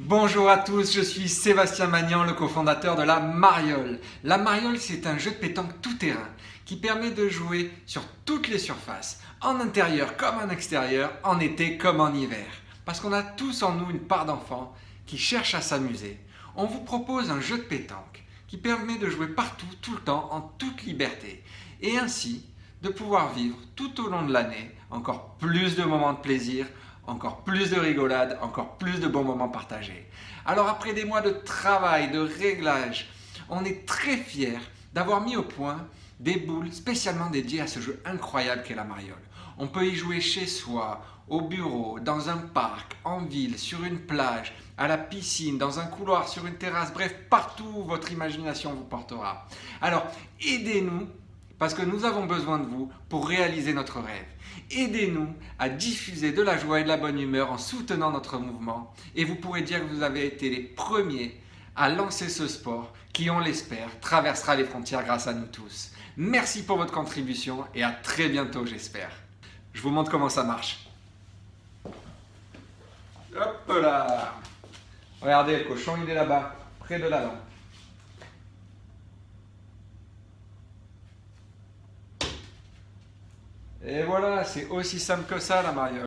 Bonjour à tous, je suis Sébastien Magnan, le cofondateur de la Mariole. La Mariole, c'est un jeu de pétanque tout-terrain qui permet de jouer sur toutes les surfaces, en intérieur comme en extérieur, en été comme en hiver. Parce qu'on a tous en nous une part d'enfants qui cherchent à s'amuser. On vous propose un jeu de pétanque qui permet de jouer partout, tout le temps, en toute liberté. Et ainsi, de pouvoir vivre tout au long de l'année encore plus de moments de plaisir, encore plus de rigolade, encore plus de bons moments partagés. Alors après des mois de travail, de réglage, on est très fiers d'avoir mis au point des boules spécialement dédiées à ce jeu incroyable qu'est la mariole. On peut y jouer chez soi, au bureau, dans un parc, en ville, sur une plage, à la piscine, dans un couloir, sur une terrasse, bref, partout où votre imagination vous portera. Alors, aidez-nous parce que nous avons besoin de vous pour réaliser notre rêve. Aidez-nous à diffuser de la joie et de la bonne humeur en soutenant notre mouvement et vous pourrez dire que vous avez été les premiers à lancer ce sport qui, on l'espère, traversera les frontières grâce à nous tous. Merci pour votre contribution et à très bientôt j'espère. Je vous montre comment ça marche. Hop là Regardez, le cochon il est là-bas, près de la Et voilà, c'est aussi simple que ça la mariole.